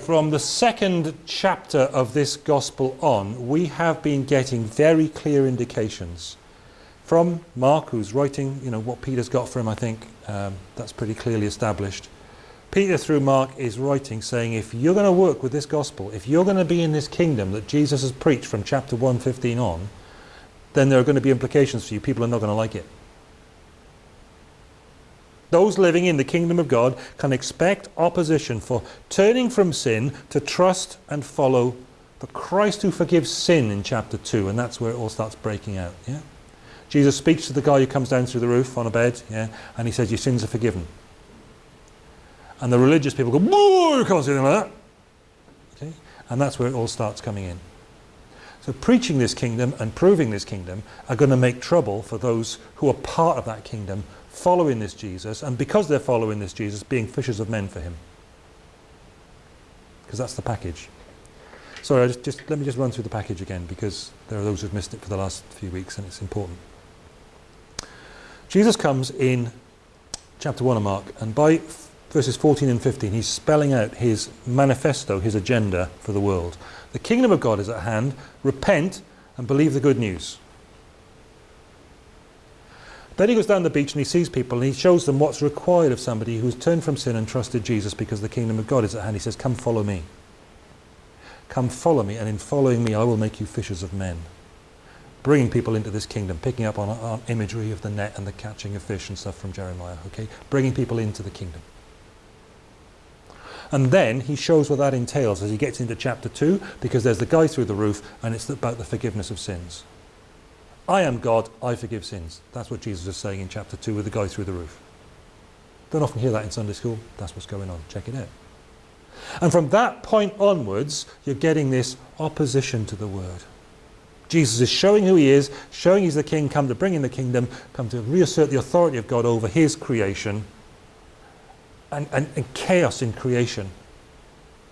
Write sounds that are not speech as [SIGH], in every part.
From the second chapter of this gospel on, we have been getting very clear indications from Mark, who's writing, you know, what Peter's got for him, I think, um, that's pretty clearly established. Peter, through Mark, is writing saying, if you're going to work with this gospel, if you're going to be in this kingdom that Jesus has preached from chapter 115 on, then there are going to be implications for you. People are not going to like it. Those living in the kingdom of God can expect opposition for turning from sin to trust and follow the Christ who forgives sin in chapter 2, and that's where it all starts breaking out. Yeah? Jesus speaks to the guy who comes down through the roof on a bed, yeah, and he says, your sins are forgiven. And the religious people go, Whoa, you can't say anything like that. Okay? And that's where it all starts coming in. So preaching this kingdom and proving this kingdom are going to make trouble for those who are part of that kingdom, following this Jesus, and because they're following this Jesus, being fishers of men for him. Because that's the package. Sorry, just, just, let me just run through the package again, because there are those who've missed it for the last few weeks, and it's important. Jesus comes in chapter 1 of Mark, and by verses 14 and 15, he's spelling out his manifesto, his agenda for the world. The kingdom of God is at hand. Repent and believe the good news. Then he goes down the beach and he sees people and he shows them what's required of somebody who's turned from sin and trusted Jesus because the kingdom of God is at hand. He says, come follow me. Come follow me and in following me I will make you fishers of men bringing people into this kingdom, picking up on, on, imagery of the net and the catching of fish and stuff from Jeremiah, okay? Bringing people into the kingdom. And then he shows what that entails as he gets into chapter 2, because there's the guy through the roof, and it's about the forgiveness of sins. I am God, I forgive sins. That's what Jesus is saying in chapter 2 with the guy through the roof. Don't often hear that in Sunday school. That's what's going on. Check it out. And from that point onwards, you're getting this opposition to the word. Jesus is showing who he is, showing he's the king, come to bring in the kingdom, come to reassert the authority of God over his creation. And, and, and chaos in creation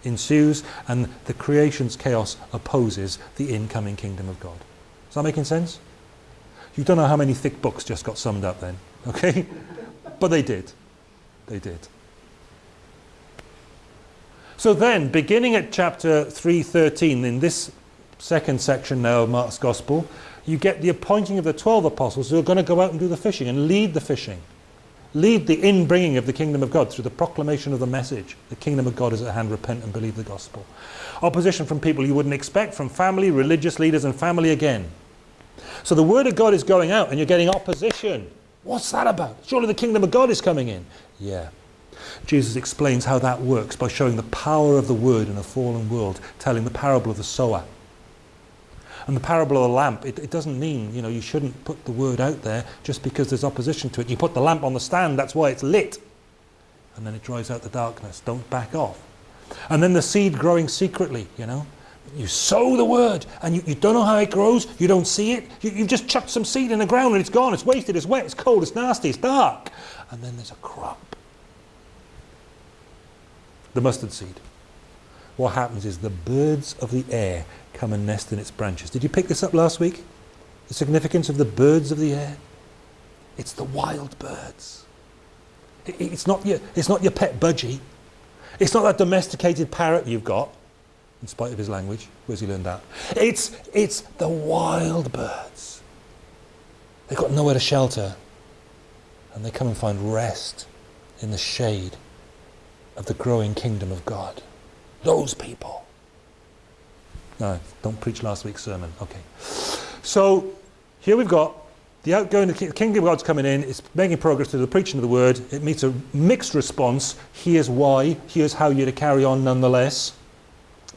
ensues and the creation's chaos opposes the incoming kingdom of God. Is that making sense? You don't know how many thick books just got summed up then, okay? [LAUGHS] but they did. They did. So then, beginning at chapter 3.13, in this second section now of Mark's Gospel, you get the appointing of the 12 apostles who are going to go out and do the fishing and lead the fishing. Lead the inbringing of the kingdom of God through the proclamation of the message. The kingdom of God is at hand, repent and believe the gospel. Opposition from people you wouldn't expect, from family, religious leaders and family again. So the word of God is going out and you're getting opposition. What's that about? Surely the kingdom of God is coming in. Yeah. Jesus explains how that works by showing the power of the word in a fallen world, telling the parable of the sower. And the parable of the lamp, it, it, doesn't mean, you know, you shouldn't put the word out there just because there's opposition to it. You put the lamp on the stand, that's why it's lit. And then it drives out the darkness. Don't back off. And then the seed growing secretly, you know. You sow the word and you, you don't know how it grows, you don't see it. You, you've just chucked some seed in the ground and it's gone, it's wasted, it's wet, it's cold, it's nasty, it's dark. And then there's a crop. The mustard seed. What happens is the birds of the air come and nest in its branches. Did you pick this up last week? The significance of the birds of the air? It's the wild birds. It's not your, it's not your pet budgie. It's not that domesticated parrot you've got, in spite of his language. Where's he learned that? It's, it's the wild birds. They've got nowhere to shelter. And they come and find rest in the shade of the growing kingdom of God. Those people. No, don't preach last week's sermon. Okay. So here we've got the outgoing, the kingdom of God's coming in, it's making progress through the preaching of the word. It meets a mixed response. Here's why, here's how you're to carry on nonetheless.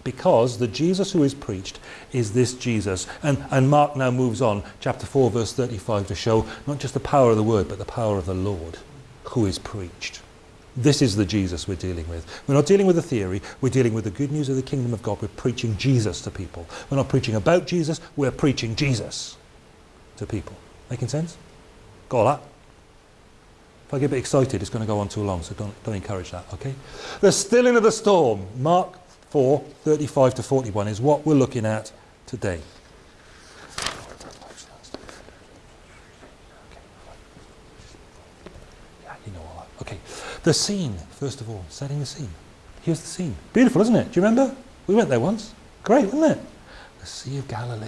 Because the Jesus who is preached is this Jesus. And, and Mark now moves on, chapter 4, verse 35, to show not just the power of the word, but the power of the Lord who is preached. This is the Jesus we're dealing with. We're not dealing with a theory, we're dealing with the good news of the kingdom of God. We're preaching Jesus to people. We're not preaching about Jesus, we're preaching Jesus to people. Making sense? Got that? If I get a bit excited, it's going to go on too long, so don't, don't encourage that, okay? The stilling of the storm, Mark 4, 35 to 41, is what we're looking at today. Okay, the scene, first of all, setting the scene. Here's the scene. Beautiful, isn't it? Do you remember? We went there once. Great, wasn't it? The Sea of Galilee.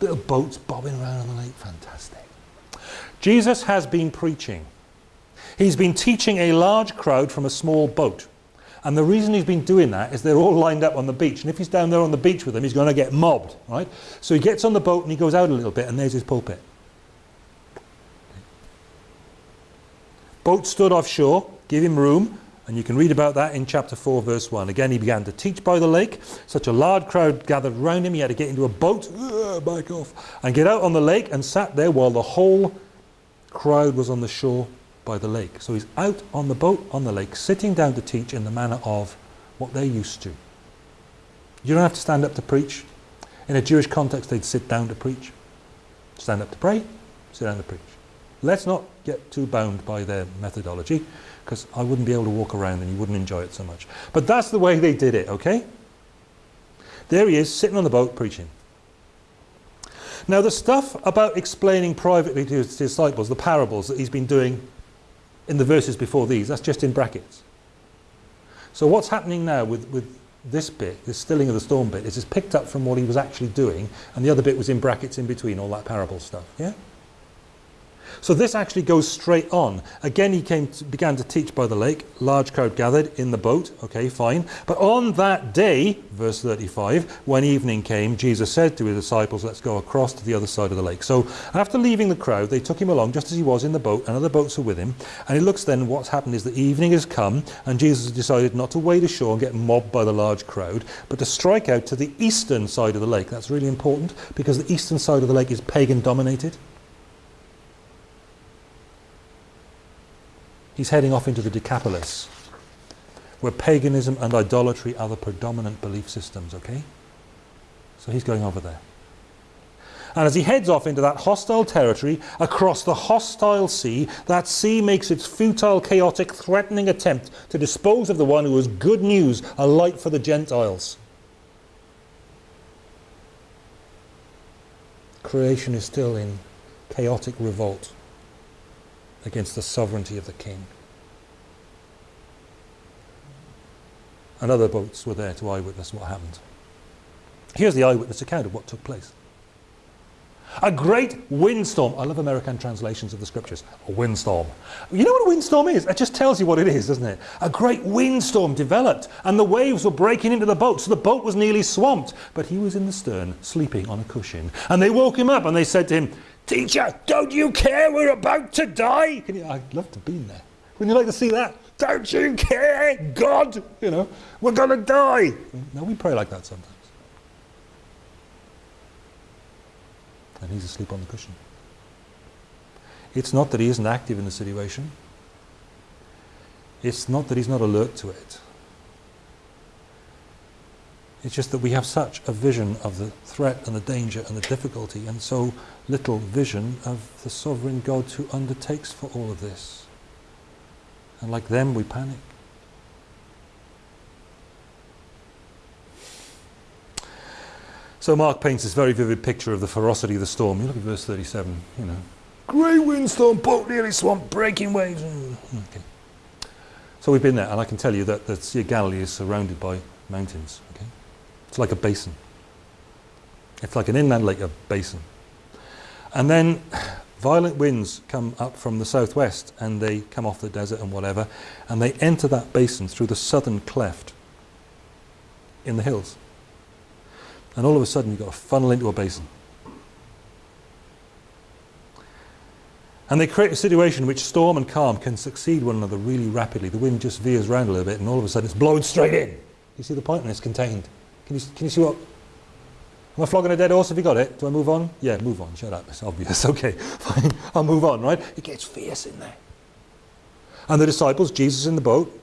Little boats bobbing around on the lake. Fantastic. Jesus has been preaching. He's been teaching a large crowd from a small boat. And the reason he's been doing that is they're all lined up on the beach. And if he's down there on the beach with them, he's going to get mobbed, right? So he gets on the boat and he goes out a little bit and there's his pulpit. Boat stood offshore, give him room, and you can read about that in chapter 4, verse 1. Again, he began to teach by the lake. Such a large crowd gathered round him, he had to get into a boat, uh, back off, and get out on the lake and sat there while the whole crowd was on the shore by the lake. So he's out on the boat on the lake, sitting down to teach in the manner of what they're used to. You don't have to stand up to preach. In a Jewish context, they'd sit down to preach. Stand up to pray, sit down to preach. Let's not get too bound by their methodology, because I wouldn't be able to walk around and you wouldn't enjoy it so much. But that's the way they did it, okay? There he is, sitting on the boat preaching. Now the stuff about explaining privately to his disciples, the parables that he's been doing in the verses before these. That's just in brackets. So what's happening now with, with this bit, this stilling of the storm bit, is it's picked up from what he was actually doing, and the other bit was in brackets in between, all that parable stuff. Yeah? So this actually goes straight on. Again, he came to, began to teach by the lake. Large crowd gathered in the boat. Okay, fine. But on that day, verse 35, when evening came, Jesus said to his disciples, let's go across to the other side of the lake. So after leaving the crowd, they took him along just as he was in the boat, and other boats are with him. And it looks then what's happened is the evening has come, and Jesus decided not to wade ashore and get mobbed by the large crowd, but to strike out to the eastern side of the lake. That's really important because the eastern side of the lake is pagan dominated. He's heading off into the Decapolis, where paganism and idolatry are the predominant belief systems, okay? So he's going over there. And as he heads off into that hostile territory, across the hostile sea, that sea makes its futile, chaotic, threatening attempt to dispose of the one who is good news, a light for the Gentiles. Creation is still in chaotic revolt against the sovereignty of the king. And other boats were there to eyewitness what happened. Here's the eyewitness account of what took place. A great windstorm. I love American translations of the scriptures. A windstorm. You know what a windstorm is? It just tells you what it is, doesn't it? A great windstorm developed and the waves were breaking into the boat, so the boat was nearly swamped. But he was in the stern, sleeping on a cushion. And they woke him up and they said to him, Teacher, don't you care we're about to die? You, I'd love to be been there. Wouldn't you like to see that? Don't you care, God? You know, we're going to die. No, we pray like that sometimes. And he's asleep on the cushion. It's not that he isn't active in the situation. It's not that he's not alert to it. It's just that we have such a vision of the threat and the danger and the difficulty and so little vision of the sovereign God who undertakes for all of this. And like them, we panic. So Mark paints this very vivid picture of the ferocity of the storm. You look at verse 37, you know. Great windstorm, boat nearly swamped, breaking waves. Mm, okay. So we've been there, and I can tell you that the Sea of Galilee is surrounded by mountains. Okay. It's like a basin. It's like an inland lake, a basin. And then violent winds come up from the southwest and they come off the desert and whatever, and they enter that basin through the southern cleft in the hills. And all of a sudden you've got a funnel into a basin. And they create a situation in which storm and calm can succeed one another really rapidly. The wind just veers around a little bit and all of a sudden it's blowing straight in. You see the point? And it's contained. Can you, can you see what? Am I flogging a dead horse? Have you got it? Do I move on? Yeah, move on. Shut up. It's obvious. [LAUGHS] Okay, fine. I'll move on, right? It gets fierce in there. And the disciples, Jesus in the boat,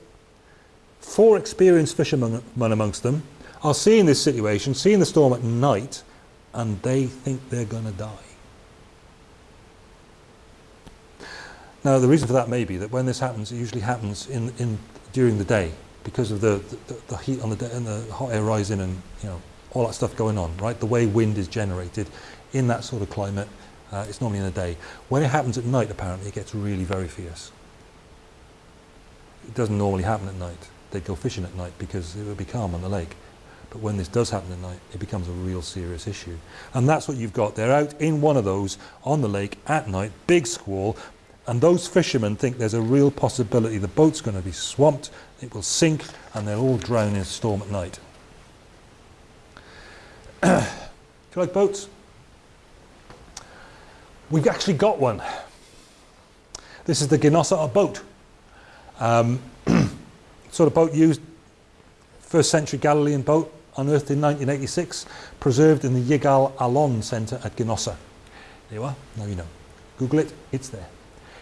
four experienced fishermen amongst them, are seeing this situation, seeing the storm at night, and they think they're going to die. Now, the reason for that may be that when this happens, it usually happens in, in, during the day because of the, the, the heat on the and the hot air rising and you know all that stuff going on, right? The way wind is generated in that sort of climate, uh, it's normally in the day. When it happens at night, apparently, it gets really very fierce. It doesn't normally happen at night. They'd go fishing at night because it would be calm on the lake. But when this does happen at night, it becomes a real serious issue. And that's what you've got. They're out in one of those on the lake at night, big squall, and those fishermen think there's a real possibility the boat's going to be swamped, it will sink, and they'll all drown in a storm at night. Do you like boats? We've actually got one. This is the Ginosar boat. Um, [CLEARS THROAT] sort of boat used, first century Galilean boat, unearthed in 1986, preserved in the Yigal Allon Centre at Ginosar. There you are, now you know. Google it, it's there.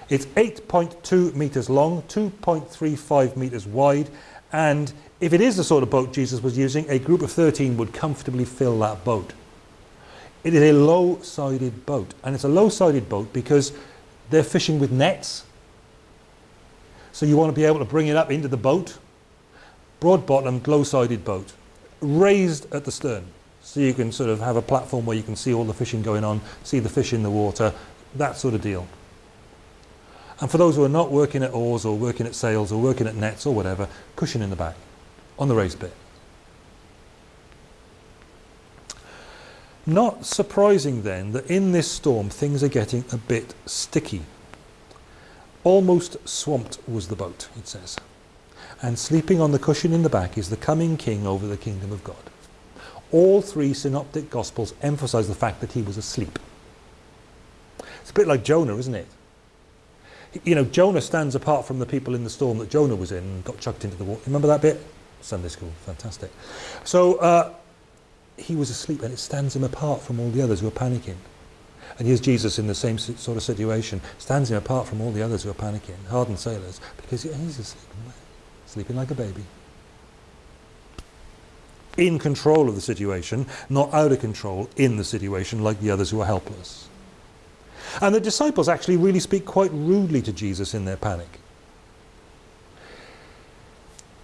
It's 8.2 metres long, 2.35 metres wide, and if it is the sort of boat Jesus was using, a group of 13 would comfortably fill that boat. It is a low-sided boat, and it's a low-sided boat because they're fishing with nets. So you want to be able to bring it up into the boat. Broad-bottomed, low-sided boat, raised at the stern, so you can sort of have a platform where you can see all the fishing going on, see the fish in the water, that sort of deal. And for those who are not working at oars or working at sails or working at nets or whatever, cushion in the back on the raised bit. Not surprising then that in this storm things are getting a bit sticky. Almost swamped was the boat, it says. And sleeping on the cushion in the back is the coming king over the kingdom of God. All three synoptic gospels emphasize the fact that he was asleep. It's a bit like Jonah, isn't it? You know, Jonah stands apart from the people in the storm that Jonah was in and got chucked into the water. Remember that bit? Sunday school, fantastic. So uh, he was asleep and it stands him apart from all the others who are panicking. And here's Jesus in the same sort of situation, stands him apart from all the others who are panicking, hardened sailors, because he's asleep, sleeping like a baby. In control of the situation, not out of control in the situation like the others who are helpless. And the disciples actually really speak quite rudely to Jesus in their panic.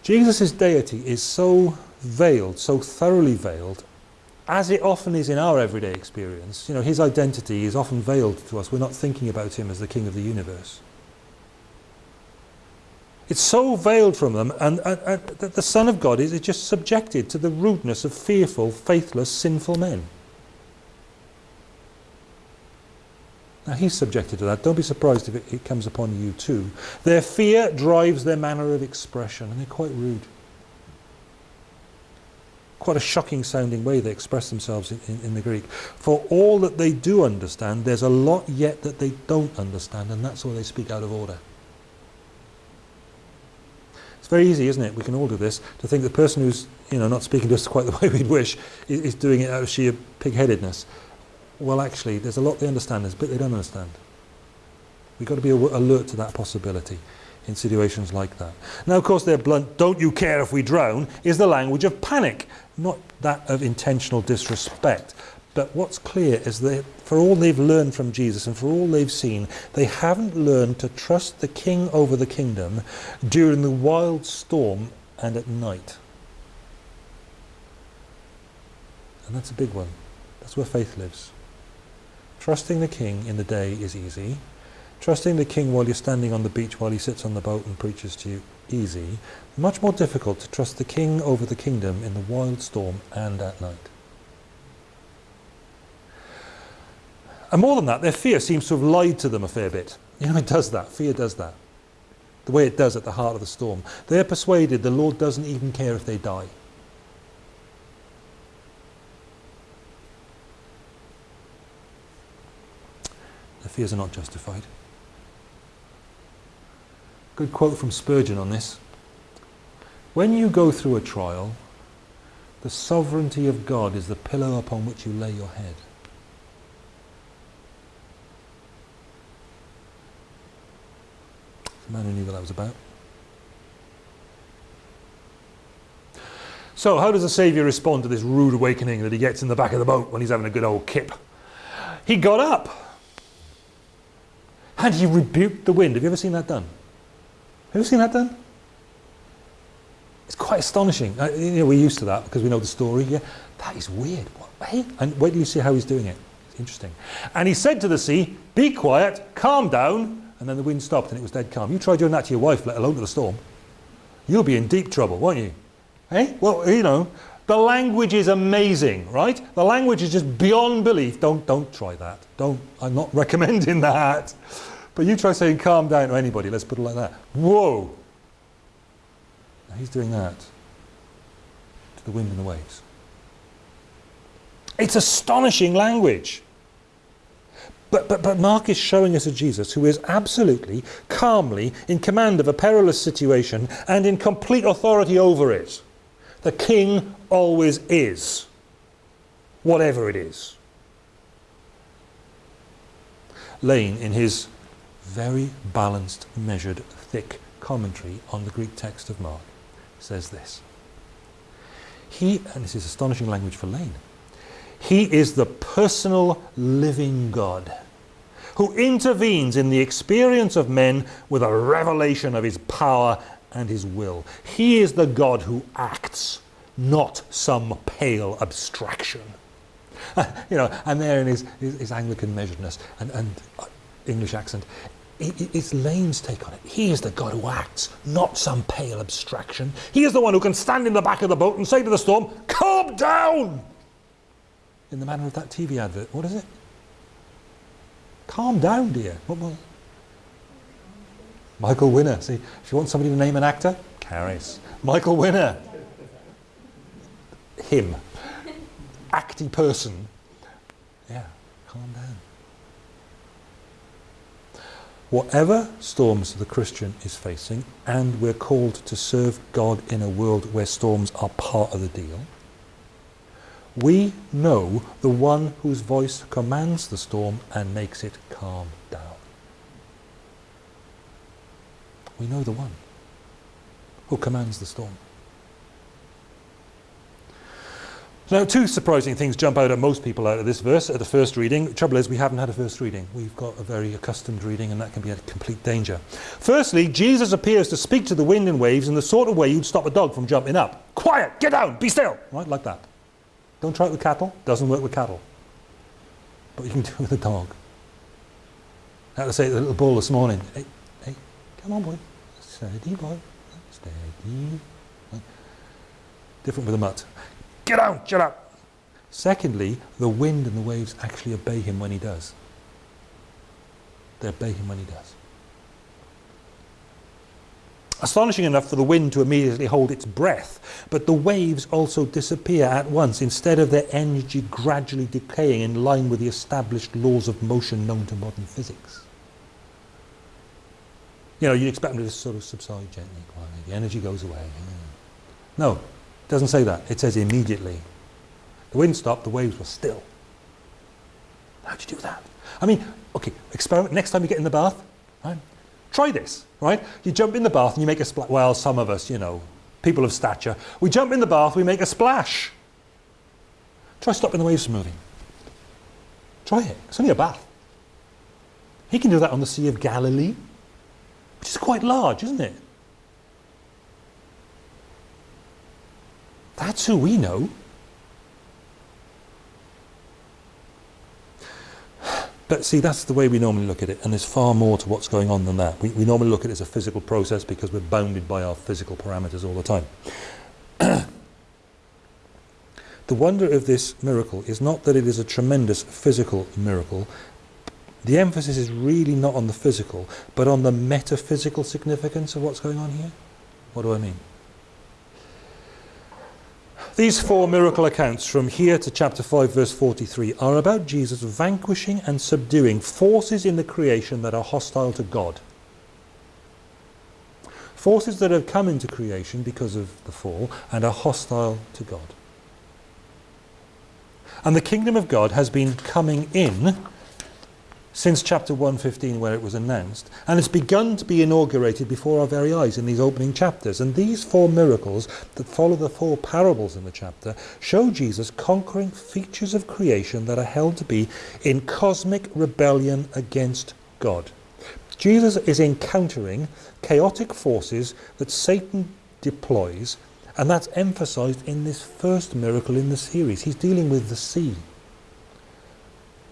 Jesus' deity is so veiled, so thoroughly veiled, as it often is in our everyday experience. You know, his identity is often veiled to us. We're not thinking about him as the king of the universe. It's so veiled from them, and, and, and that the Son of God is, is just subjected to the rudeness of fearful, faithless, sinful men. Now he's subjected to that. Don't be surprised if it, it, comes upon you too. Their fear drives their manner of expression, and they're quite rude. Quite a shocking sounding way they express themselves in, in, in the Greek. For all that they do understand, there's a lot yet that they don't understand, and that's why they speak out of order. It's very easy, isn't it? We can all do this, to think the person who's you know, not speaking to us [LAUGHS] quite the way we'd wish is, is doing it out of sheer pig-headedness well actually there's a lot they understand, there's a bit they don't understand. We've got to be alert to that possibility in situations like that. Now of course their blunt, don't you care if we drown, is the language of panic, not that of intentional disrespect. But what's clear is that for all they've learned from Jesus and for all they've seen, they haven't learned to trust the king over the kingdom during the wild storm and at night. And that's a big one. That's where faith lives. Trusting the king in the day is easy. Trusting the king while you're standing on the beach while he sits on the boat and preaches to you, easy. Much more difficult to trust the king over the kingdom in the wild storm and at night. And more than that, their fear seems to have lied to them a fair bit. You know, it does that. Fear does that. The way it does at the heart of the storm. They're persuaded the Lord doesn't even care if they die. Their fears are not justified. Good quote from Spurgeon on this. When you go through a trial, the sovereignty of God is the pillow upon which you lay your head. The man who knew what that was about. So how does the Saviour respond to this rude awakening that he gets in the back of the boat when he's having a good old kip? He got up and he rebuked the wind. Have you ever seen that done? Have you ever seen that done? It's quite astonishing. Uh, you know, we're used to that because we know the story. Yeah, that is weird. What, hey? And wait till you see how he's doing it. It's interesting. And he said to the sea, be quiet, calm down. And then the wind stopped and it was dead calm. You try doing that to your wife, let alone to the storm. you'll be in deep trouble, won't you? Hey? Well, you know, the language is amazing, right? The language is just beyond belief. Don't, don't try that. Don't, I'm not [LAUGHS] recommending that. But you try saying calm down to anybody, let's put it like that. Whoa! Now he's doing that to the wind and the waves. It's astonishing language. But, but, but Mark is showing us a Jesus who is absolutely, calmly, in command of a perilous situation and in complete authority over it. The king always is, whatever it is. Lane, in his very balanced, measured, thick commentary on the Greek text of Mark, says this. He, and this is astonishing language for Lane, he is the personal living God who intervenes in the experience of men with a revelation of his power and his will. He is the God who acts, not some pale abstraction. [LAUGHS] you know, and there in his, his, his Anglican measuredness and, and uh, English accent, it's Lane's take on it. He is the God who acts, not some pale abstraction. He is the one who can stand in the back of the boat and say to the storm, calm down! In the manner of that TV advert. What is it? Calm down, dear. What was Michael Winner. See, if you want somebody to name an actor, Caris. Michael Winner. Him. Acty person. Yeah, calm down. Whatever storms the Christian is facing, and we're called to serve God in a world where storms are part of the deal, we know the one whose voice commands the storm and makes it calm down. We know the one who commands the storm. Now, two surprising things jump out at most people out of this verse at the first reading. The trouble is, we haven't had a first reading. We've got a very accustomed reading, and that can be a complete danger. Firstly, Jesus appears to speak to the wind and waves in the sort of way you'd stop a dog from jumping up. Quiet, get down, be still, right, like that. Don't try it with cattle. Doesn't work with cattle. But you can [LAUGHS] do it with a dog. I had to say to the little bull this morning, hey, hey, come on boy, steady boy, steady. Different with a mutt. Get down, shut up. Secondly, the wind and the waves actually obey him when he does. They obey him when he does. Astonishing enough for the wind to immediately hold its breath, but the waves also disappear at once instead of their energy gradually decaying in line with the established laws of motion known to modern physics. You know, you'd expect them to just sort of subside gently, quietly. The energy goes away. No, it doesn't say that. It says immediately. The wind stopped, the waves were still. How'd you do that? I mean, okay, experiment next time you get in the bath, right? Try this, right? You jump in the bath and you make a splash. Well, some of us, you know, people of stature, we jump in the bath, we make a splash. Try stopping the waves from moving. Try it. It's only a bath. He can do that on the Sea of Galilee, which is quite large, isn't it? That's who we know. But see, that's the way we normally look at it, and there's far more to what's going on than that. We, we normally look at it as a physical process because we're bounded by our physical parameters all the time. [CLEARS THROAT] the wonder of this miracle is not that it is a tremendous physical miracle. The emphasis is really not on the physical, but on the metaphysical significance of what's going on here. What do I mean? These four miracle accounts from here to chapter 5 verse 43 are about Jesus vanquishing and subduing forces in the creation that are hostile to God. Forces that have come into creation because of the fall and are hostile to God. And the kingdom of God has been coming in since chapter 115 where it was announced and it's begun to be inaugurated before our very eyes in these opening chapters and these four miracles that follow the four parables in the chapter show Jesus conquering features of creation that are held to be in cosmic rebellion against God. Jesus is encountering chaotic forces that Satan deploys and that's emphasized in this first miracle in the series. He's dealing with the sea.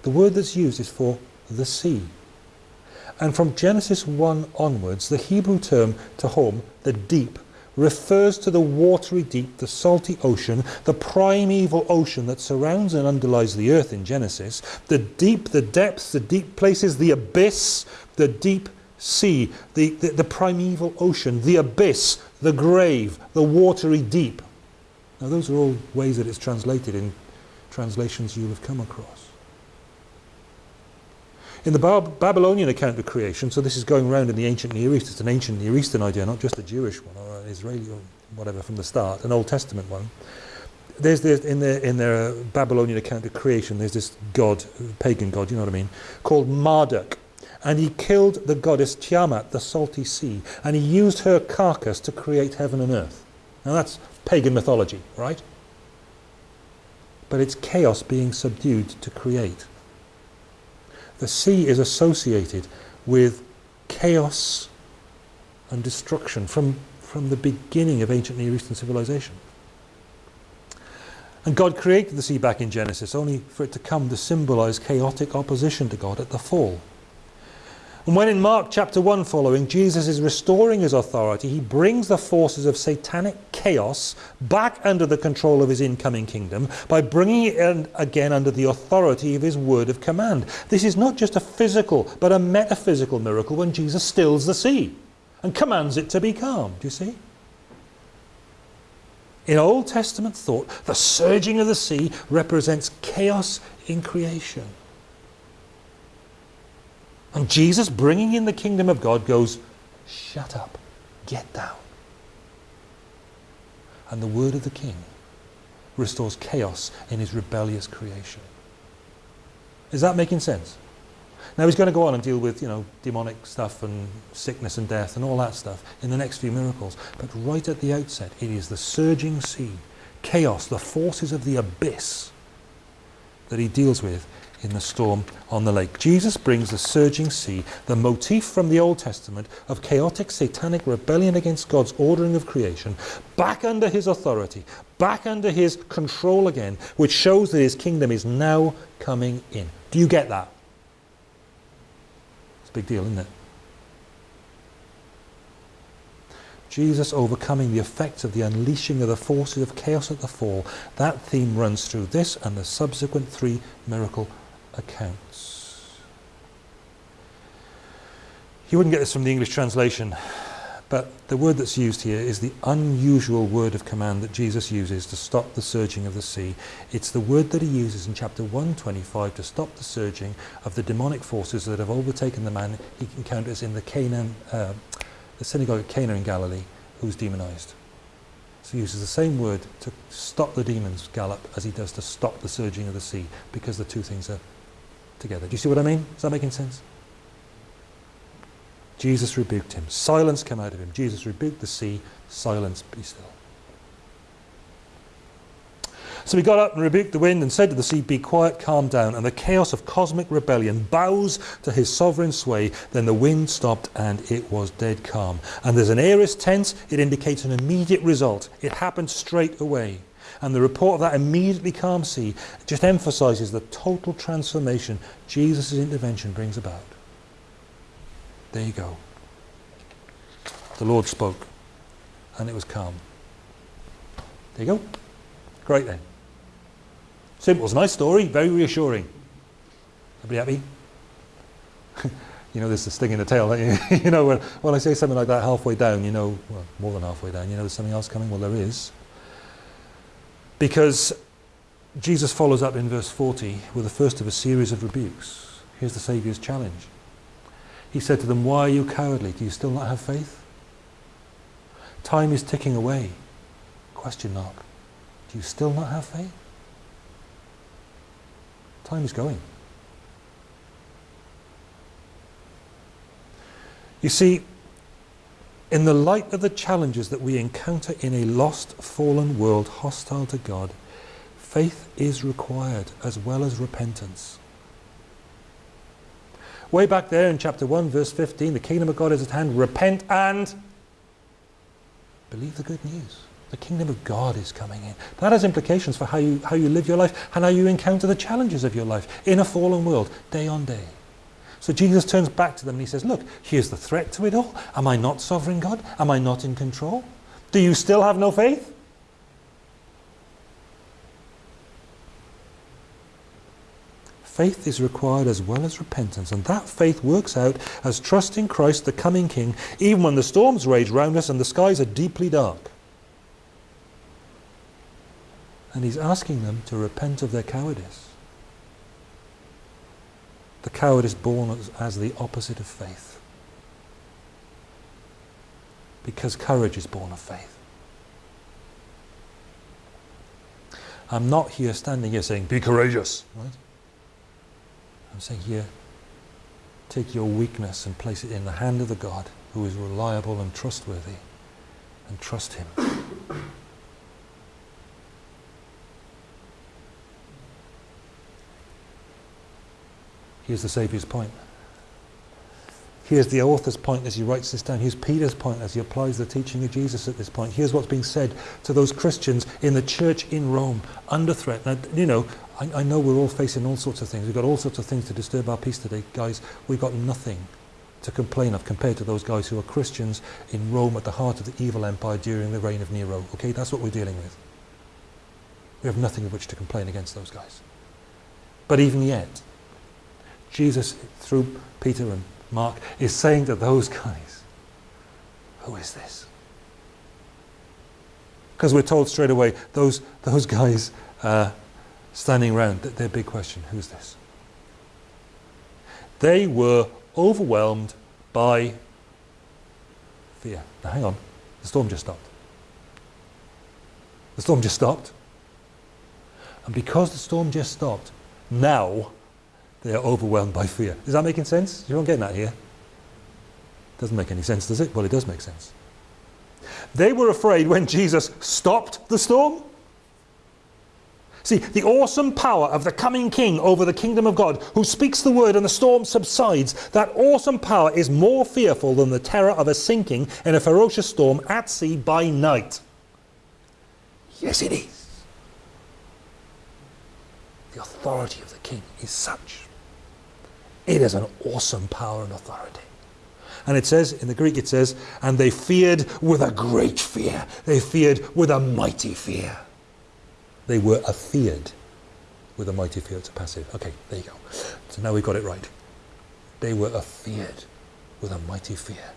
The word that's used is for the sea. And from Genesis 1 onwards, the Hebrew term tehom, the deep, refers to the watery deep, the salty ocean, the primeval ocean that surrounds and underlies the earth in Genesis, the deep, the depths, the deep places, the abyss, the deep sea, the, the, the primeval ocean, the abyss, the grave, the watery deep. Now those are all ways that it's translated in translations you'll have come across. In the Babylonian account of creation, so this is going around in the ancient Near East, it's an ancient Near Eastern idea, not just a Jewish one or an Israeli or whatever from the start, an Old Testament one. There's, there's in their in their Babylonian account of creation, there's this god, pagan god, you know what I mean, called Marduk, and he killed the goddess Tiamat, the salty sea, and he used her carcass to create heaven and earth. Now that's pagan mythology, right? But it's chaos being subdued to create. The sea is associated with chaos and destruction from, from the beginning of ancient Near Eastern civilization. And God created the sea back in Genesis only for it to come to symbolize chaotic opposition to God at the fall. And when in Mark chapter 1 following, Jesus is restoring his authority, he brings the forces of satanic chaos back under the control of his incoming kingdom by bringing it in again under the authority of his word of command. This is not just a physical, but a metaphysical miracle when Jesus stills the sea and commands it to be calm. Do you see? In Old Testament thought, the surging of the sea represents chaos in creation. And Jesus, bringing in the kingdom of God, goes, Shut up, get down. And the word of the king restores chaos in his rebellious creation. Is that making sense? Now he's going to go on and deal with, you know, demonic stuff and sickness and death and all that stuff in the next few miracles. But right at the outset, it is the surging sea, chaos, the forces of the abyss that he deals with in the storm on the lake. Jesus brings the surging sea, the motif from the Old Testament of chaotic satanic rebellion against God's ordering of creation, back under his authority, back under his control again, which shows that his kingdom is now coming in. Do you get that? It's a big deal, isn't it? Jesus overcoming the effects of the unleashing of the forces of chaos at the fall. That theme runs through this and the subsequent three miracle accounts. You wouldn't get this from the English translation, but the word that's used here is the unusual word of command that Jesus uses to stop the surging of the sea. It's the word that he uses in chapter 125 to stop the surging of the demonic forces that have overtaken the man he encounters in the Canaan, uh, the synagogue at Cana in Galilee, who's demonized. So he uses the same word to stop the demons gallop as he does to stop the surging of the sea, because the two things are together. Do you see what I mean? Is that making sense? Jesus rebuked him. Silence came out of him. Jesus rebuked the sea. Silence, be still. So he got up and rebuked the wind and said to the sea, Be quiet, calm down. And the chaos of cosmic rebellion bows to his sovereign sway. Then the wind stopped and it was dead calm. And there's an aorist tense, it indicates an immediate result. It happened straight away. And the report of that immediately calm sea just emphasizes the total transformation Jesus' intervention brings about. There you go. The Lord spoke, and it was calm. There you go. Great then. Simple. It's a nice story, very reassuring. Everybody happy? [LAUGHS] you know, there's a sting in the tail. You? [LAUGHS] you know, when, when I say something like that halfway down, you know, well, more than halfway down, you know there's something else coming? Well, there is. Because Jesus follows up in verse 40 with the first of a series of rebukes. Here's the Saviour's challenge. He said to them, Why are you cowardly? Do you still not have faith? Time is ticking away. Question mark. Do you still not have faith? Time is going. You see, in the light of the challenges that we encounter in a lost, fallen world hostile to God, faith is required as well as repentance. Way back there in chapter 1, verse 15, the kingdom of God is at hand. Repent and believe the good news. The kingdom of God is coming in. That has implications for how you, how you live your life and how you encounter the challenges of your life in a fallen world, day on day. So Jesus turns back to them and he says, look, here's the threat to it all. Am I not sovereign God? Am I not in control? Do you still have no faith? Faith is required as well as repentance, and that faith works out as trust in Christ, the coming King, even when the storms rage round us and the skies are deeply dark. And he's asking them to repent of their cowardice. The coward is born as, as the opposite of faith. Because courage is born of faith. I'm not here standing here saying, be courageous. Right? I'm saying here, take your weakness and place it in the hand of the God who is reliable and trustworthy and trust him. Here's the Saviour's point. Here's the author's point as he writes this down. Here's Peter's point as he applies the teaching of Jesus at this point. Here's what's being said to those Christians in the church in Rome under threat. Now, you know, I, I know we're all facing all sorts of things. We've got all sorts of things to disturb our peace today. Guys, we've got nothing to complain of compared to those guys who are Christians in Rome at the heart of the evil empire during the reign of Nero. Okay, that's what we're dealing with. We have nothing of which to complain against those guys. But even yet, Jesus, through Peter and Mark, is saying to those guys, who is this? Because we're told straight away, those, those guys uh, standing around, their big question, who's this? They were overwhelmed by fear. Now hang on, the storm just stopped. The storm just stopped. And because the storm just stopped, now they are overwhelmed by fear. Is that making sense? You're not getting that here? Doesn't make any sense, does it? Well, it does make sense. They were afraid when Jesus stopped the storm. See, the awesome power of the coming king over the kingdom of God, who speaks the word and the storm subsides, that awesome power is more fearful than the terror of a sinking in a ferocious storm at sea by night. Yes, it is. The authority of the king is such it is an awesome power and authority. And it says, in the Greek it says, and they feared with a great fear. They feared with a mighty fear. They were afeared with a mighty fear. It's a passive. Okay, there you go. So now we've got it right. They were afeared with a mighty fear.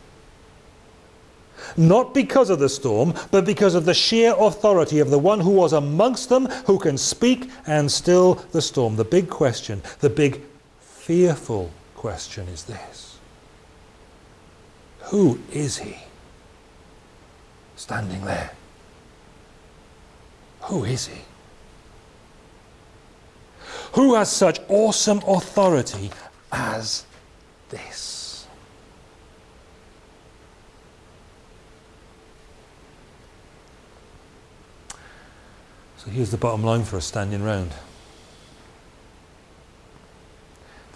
Not because of the storm, but because of the sheer authority of the one who was amongst them, who can speak and still the storm. The big question, the big fearful question is this. Who is he standing there? Who is he? Who has such awesome authority as this? So here's the bottom line for us standing round.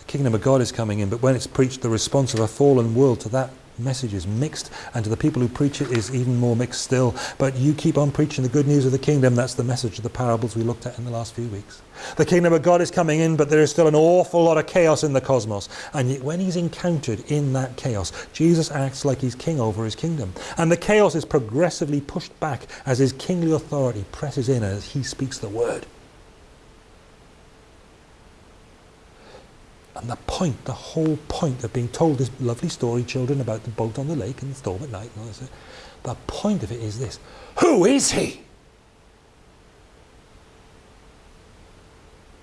Kingdom of God is coming in, but when it's preached, the response of a fallen world to that message is mixed, and to the people who preach it is even more mixed still. But you keep on preaching the good news of the kingdom. That's the message of the parables we looked at in the last few weeks. The kingdom of God is coming in, but there is still an awful lot of chaos in the cosmos. And yet when he's encountered in that chaos, Jesus acts like he's king over his kingdom. And the chaos is progressively pushed back as his kingly authority presses in as he speaks the word. And the point, the whole point of being told this lovely story, children, about the boat on the lake and the storm at night, and all the point of it is this. Who is he?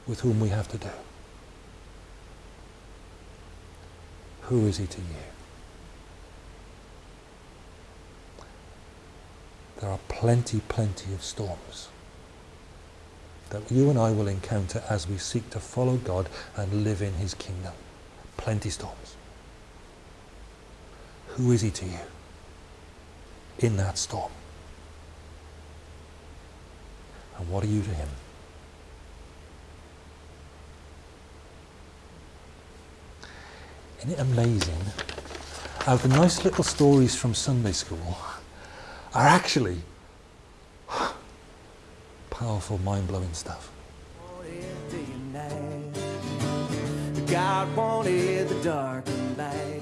With whom we have to do. Who is he to you? There are plenty, plenty of storms that you and I will encounter as we seek to follow God and live in his kingdom. Plenty storms. Who is he to you in that storm? And what are you to him? Isn't it amazing how the nice little stories from Sunday school are actually powerful, mind-blowing stuff. God wanted the dark and light.